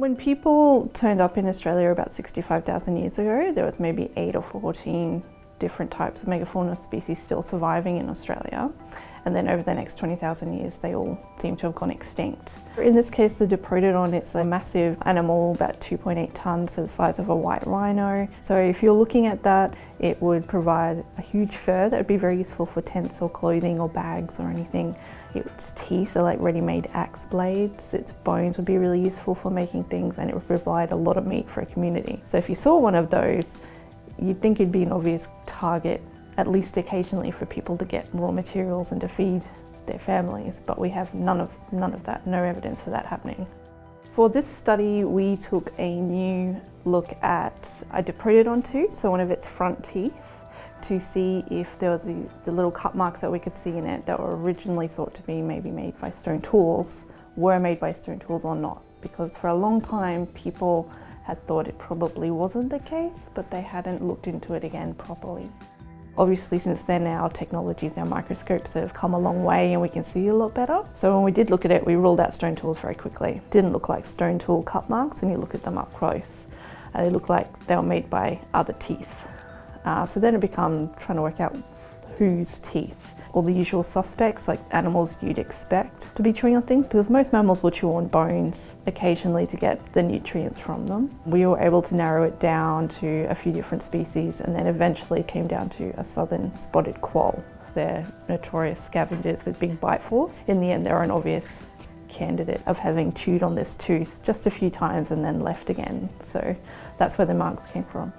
When people turned up in Australia about 65,000 years ago, there was maybe 8 or 14 different types of megafauna species still surviving in Australia. And then over the next 20,000 years, they all seem to have gone extinct. In this case, the Diprotodon, it's a massive animal, about 2.8 tonnes, so the size of a white rhino. So if you're looking at that, it would provide a huge fur that would be very useful for tents or clothing or bags or anything. Its teeth are like ready-made axe blades. Its bones would be really useful for making things and it would provide a lot of meat for a community. So if you saw one of those, you'd think it'd be an obvious target, at least occasionally for people to get raw materials and to feed their families, but we have none of, none of that, no evidence for that happening. For this study, we took a new look at a Diprotodon tooth, so one of its front teeth, to see if there was the, the, little cut marks that we could see in it that were originally thought to be maybe made by stone tools, were made by stone tools or not. Because for a long time, people had thought it probably wasn't the case, but they hadn't looked into it again properly. Obviously since then our technologies, our microscopes have come a long way and we can see a lot better. So when we did look at it, we ruled out stone tools very quickly. Didn't look like stone tool cut marks when you look at them up close. Uh, they look like they were made by other teeth. Uh, so then it became trying to work out whose teeth all the usual suspects like animals you'd expect to be chewing on things because most mammals will chew on bones occasionally to get the nutrients from them. We were able to narrow it down to a few different species and then eventually came down to a southern spotted quoll. They're notorious scavengers with big bite force. In the end they're an obvious candidate of having chewed on this tooth just a few times and then left again. So that's where the marks came from.